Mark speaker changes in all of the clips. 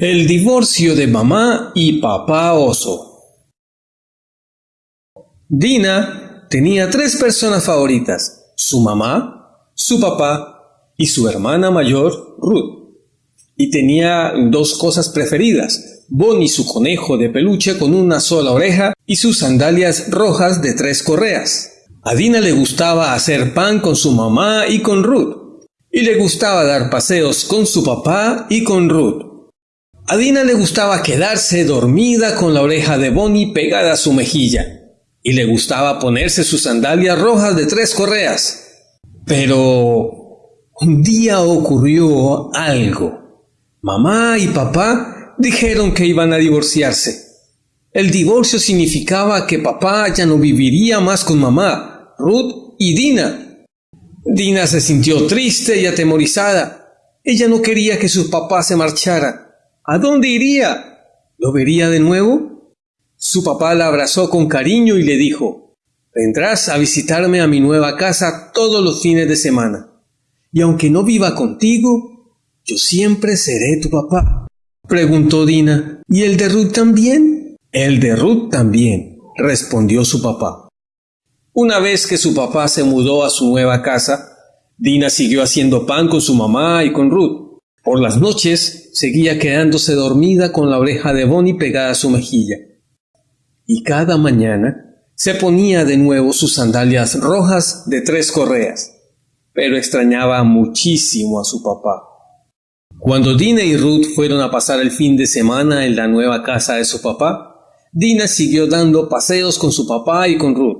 Speaker 1: El divorcio de mamá y papá oso. Dina tenía tres personas favoritas, su mamá, su papá y su hermana mayor, Ruth. Y tenía dos cosas preferidas, Bonnie su conejo de peluche con una sola oreja y sus sandalias rojas de tres correas. A Dina le gustaba hacer pan con su mamá y con Ruth, y le gustaba dar paseos con su papá y con Ruth. A Dina le gustaba quedarse dormida con la oreja de Bonnie pegada a su mejilla, y le gustaba ponerse sus sandalias rojas de tres correas. Pero un día ocurrió algo. Mamá y papá dijeron que iban a divorciarse. El divorcio significaba que papá ya no viviría más con mamá, Ruth y Dina. Dina se sintió triste y atemorizada. Ella no quería que su papá se marchara. ¿A dónde iría? ¿Lo vería de nuevo? Su papá la abrazó con cariño y le dijo, Vendrás a visitarme a mi nueva casa todos los fines de semana. Y aunque no viva contigo, yo siempre seré tu papá. Preguntó Dina, ¿y el de Ruth también? El de Ruth también, respondió su papá. Una vez que su papá se mudó a su nueva casa, Dina siguió haciendo pan con su mamá y con Ruth. Por las noches seguía quedándose dormida con la oreja de Bonnie pegada a su mejilla. Y cada mañana se ponía de nuevo sus sandalias rojas de tres correas, pero extrañaba muchísimo a su papá. Cuando Dina y Ruth fueron a pasar el fin de semana en la nueva casa de su papá, Dina siguió dando paseos con su papá y con Ruth.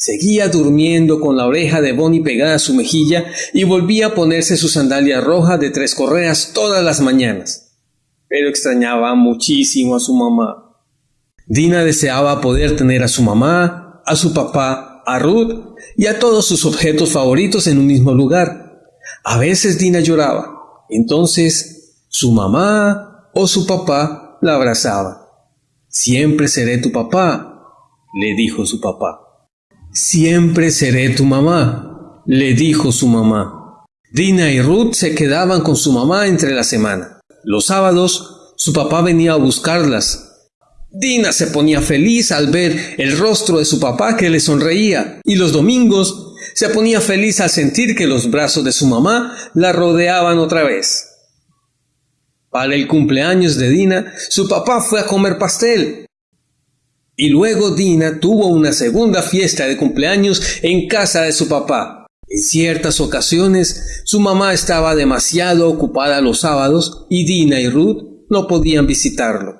Speaker 1: Seguía durmiendo con la oreja de Bonnie pegada a su mejilla y volvía a ponerse su sandalia roja de tres correas todas las mañanas. Pero extrañaba muchísimo a su mamá. Dina deseaba poder tener a su mamá, a su papá, a Ruth y a todos sus objetos favoritos en un mismo lugar. A veces Dina lloraba. Entonces su mamá o su papá la abrazaba. Siempre seré tu papá, le dijo su papá. Siempre seré tu mamá, le dijo su mamá. Dina y Ruth se quedaban con su mamá entre la semana. Los sábados, su papá venía a buscarlas. Dina se ponía feliz al ver el rostro de su papá que le sonreía, y los domingos se ponía feliz al sentir que los brazos de su mamá la rodeaban otra vez. Para el cumpleaños de Dina, su papá fue a comer pastel. Y luego Dina tuvo una segunda fiesta de cumpleaños en casa de su papá. En ciertas ocasiones su mamá estaba demasiado ocupada los sábados y Dina y Ruth no podían visitarlo.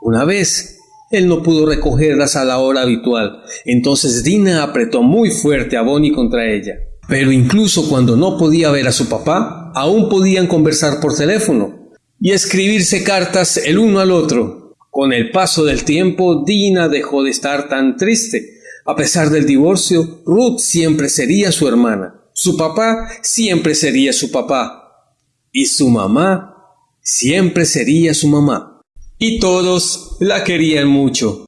Speaker 1: Una vez él no pudo recogerlas a la hora habitual, entonces Dina apretó muy fuerte a Bonnie contra ella. Pero incluso cuando no podía ver a su papá, aún podían conversar por teléfono y escribirse cartas el uno al otro. Con el paso del tiempo, Dina dejó de estar tan triste. A pesar del divorcio, Ruth siempre sería su hermana. Su papá siempre sería su papá. Y su mamá siempre sería su mamá. Y todos la querían mucho.